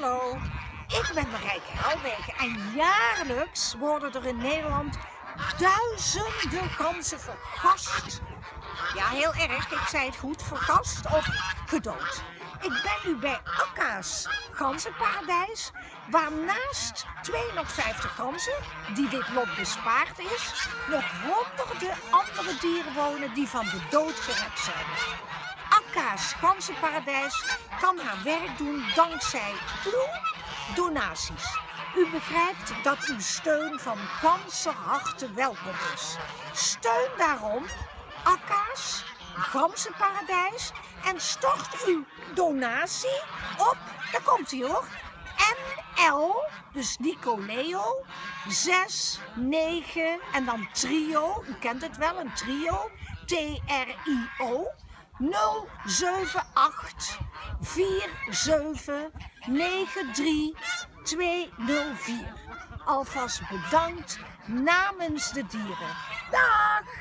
Hallo, ik ben Marijke Helwegen en jaarlijks worden er in Nederland duizenden ganzen vergast. Ja, heel erg, ik zei het goed, vergast of gedood. Ik ben nu bij Akka's ganzenparadijs, waar naast 250 ganzen, die dit lot bespaard is, nog honderden andere dieren wonen die van de dood gered zijn. Akka's ganzenparadijs kan haar werk doen dankzij donaties. U begrijpt dat uw steun van ganse harte welkom is. Steun daarom Akka's ganzenparadijs en stort uw donatie op, daar komt hij hoor, NL, dus Nico Leo, 6, 9 en dan trio, u kent het wel, een trio, T-R-I-O, 078 47 93 204. Alvast bedankt namens de dieren. Dag!